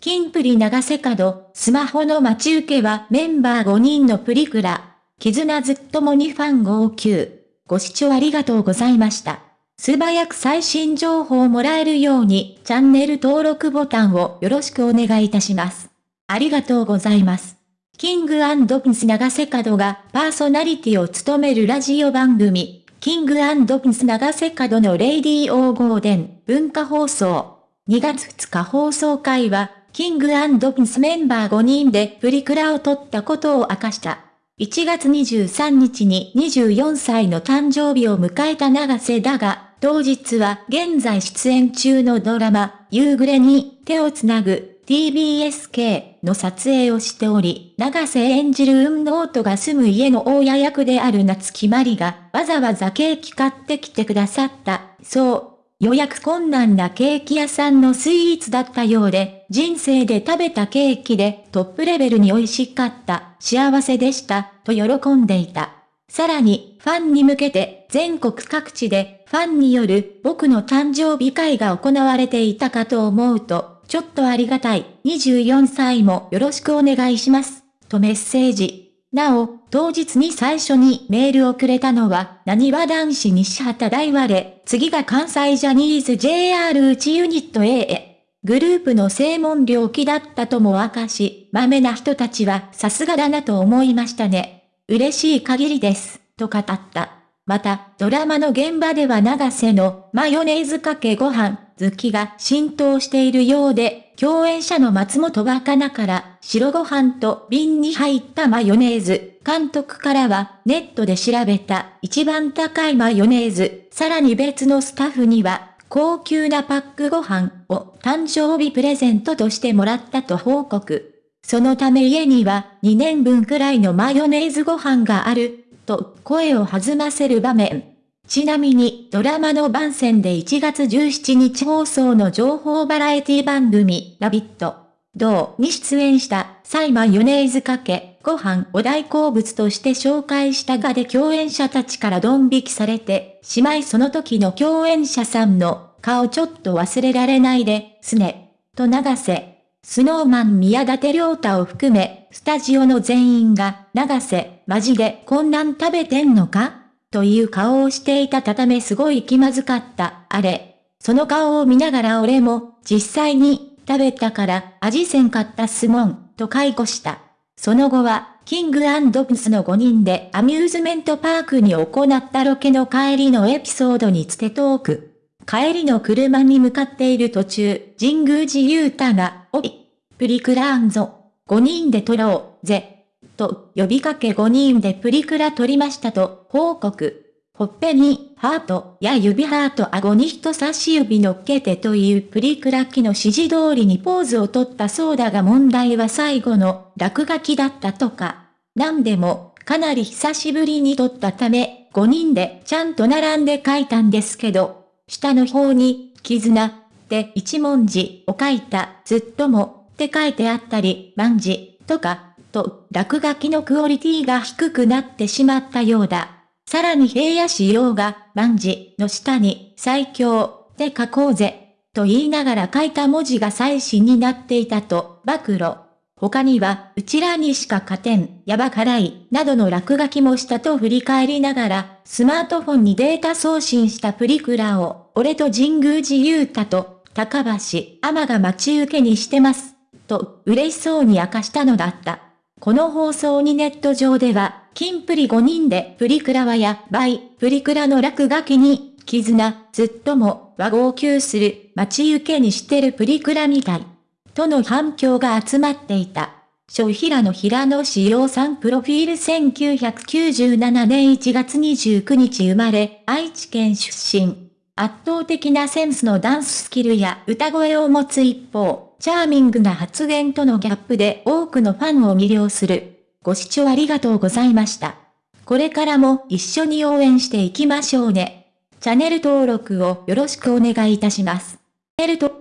キンプリ永瀬廉、スマホの待ち受けはメンバー5人のプリクラ。絆ずっともにファン号泣。ご視聴ありがとうございました。素早く最新情報をもらえるようにチャンネル登録ボタンをよろしくお願いいたします。ありがとうございます。 King & Prince 永瀬廉がパーソナリティを務めるラジオ番組、 King & Prince 永瀬廉の Radio GARDEN 文化放送。2月2日放送回は、 King & Prince メンバー5人でプリクラを撮ったことを明かした。1月23日に24歳の誕生日を迎えた永瀬だが、当日は現在出演中のドラマ、夕暮れに手をつなぐ TBSK の撮影をしており、永瀬演じる海野音が住む家の大家役である夏木まりが、わざわざケーキ買ってきてくださった。そう。予約困難なケーキ屋さんのスイーツだったようで、人生で食べたケーキでトップレベルに美味しかった、幸せでした、と喜んでいた。さらに、ファンに向けて、全国各地で、ファンによる僕の誕生日会が行われていたかと思うと、ちょっとありがたい。24歳もよろしくお願いします。とメッセージ。なお、当日に最初にメールをくれたのは、何わ男子西畑大和で、次が関西ジャニーズ JR 内ユニット A へ。グループの正門領気だったとも明かし、豆な人たちはさすがだなと思いましたね。嬉しい限りです、と語った。また、ドラマの現場では長瀬のマヨネーズかけご飯、好きが浸透しているようで、共演者の松本若菜から白ご飯と瓶に入ったマヨネーズ、監督からはネットで調べた一番高いマヨネーズ、さらに別のスタッフには高級なパックご飯を誕生日プレゼントとしてもらったと報告。そのため家には2年分くらいのマヨネーズご飯がある、と声を弾ませる場面。ちなみにドラマの番宣で1月17日放送の情報バラエティ番組、ラビット、同に出演したサイマヨネーズかけ、ご飯を大好物として紹介したがで共演者たちからドン引きされて、しまいその時の共演者さんの顔ちょっと忘れられないで、すね、と流せ。スノーマン宮舘良太を含め、スタジオの全員が、流せ、マジでこんなん食べてんのか？という顔をしていたたためすごい気まずかった、あれ。その顔を見ながら俺も、実際に、食べたから、味せんかったすもん、と解雇した。その後は、キングプスの5人でアミューズメントパークに行ったロケの帰りのエピソードにつてトーク。帰りの車に向かっている途中、神宮寺勇太が、おい、プリクラーンぞ。5人で撮ろう、ぜ。と呼びかけ5人でプリクラ撮りましたと報告。ほっぺにハートや指ハート顎に人差し指乗っけてというプリクラ機の指示通りにポーズを取ったそうだが問題は最後の落書きだったとか。なんでもかなり久しぶりに撮ったため5人でちゃんと並んで書いたんですけど、下の方に絆って一文字を書いたずっともって書いてあったり、万字とかと、落書きのクオリティが低くなってしまったようだ。さらに平野仕様が、万字の下に、最強、で書こうぜ、と言いながら書いた文字が最新になっていたと、暴露。他には、うちらにしか勝てん、やば辛い、などの落書きもしたと振り返りながら、スマートフォンにデータ送信したプリクラを、俺と神宮寺勇太と、高橋、天が待ち受けにしてます。と、嬉しそうに明かしたのだった。この放送にネット上では、金プリ5人でプリクラはやばい、プリクラの落書きに、絆、ずっとも、和号泣する、待ち受けにしてるプリクラみたい。との反響が集まっていた。小平野平野志陽さんプロフィール1997年1月29日生まれ、愛知県出身。圧倒的なセンスのダンススキルや歌声を持つ一方、チャーミングな発言とのギャップで多くのファンを魅了する。ご視聴ありがとうございました。これからも一緒に応援していきましょうね。チャンネル登録をよろしくお願いいたします。チャンネル登